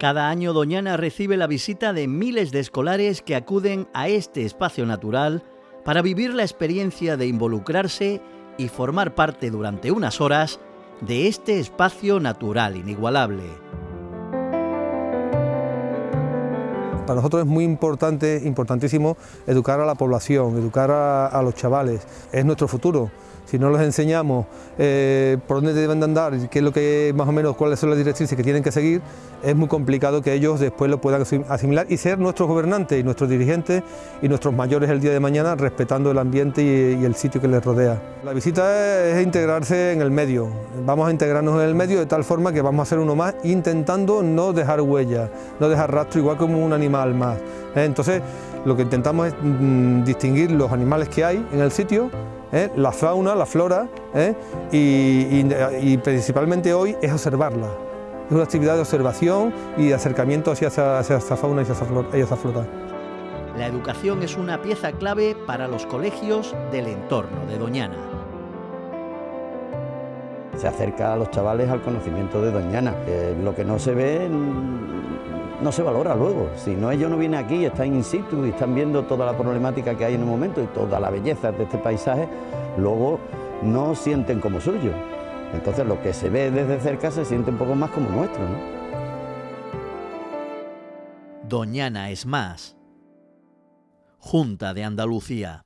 Cada año Doñana recibe la visita de miles de escolares que acuden a este espacio natural para vivir la experiencia de involucrarse y formar parte durante unas horas de este espacio natural inigualable. Para nosotros es muy importante, importantísimo educar a la población, educar a, los chavales, es nuestro futuro. Si no les enseñamos eh, por dónde deben de andar, qué es lo que más o menos cuáles son las directrices que tienen que seguir, es muy complicado que ellos después lo puedan asimilar y ser nuestros gobernantes y nuestros dirigentes y nuestros mayores el día de mañana respetando el ambiente y, el sitio que les rodea. La visita es, integrarse en el medio, vamos a integrarnos en el medio de tal forma que vamos a ser uno más intentando no dejar huella, no dejar rastro igual como un animal más. ¿eh? Entonces lo que intentamos es mm, distinguir los animales que hay en el sitio ¿eh? la fauna, la flora, ¿eh? y, principalmente hoy es observarla. Es una actividad de observación y de acercamiento hacia, esa fauna y hacia esa flora. La educación es una pieza clave para los colegios del entorno de Doñana. Se acerca a los chavales al conocimiento de Doñana, lo que no se ve no se valora luego. Si no ellos no vienen aquí, están in situ y están viendo toda la problemática que hay en un momento y toda la belleza de este paisaje, luego no sienten como suyo. Entonces lo que se ve desde cerca se siente un poco más como nuestro. ¿no? Doñana es más. Junta de Andalucía.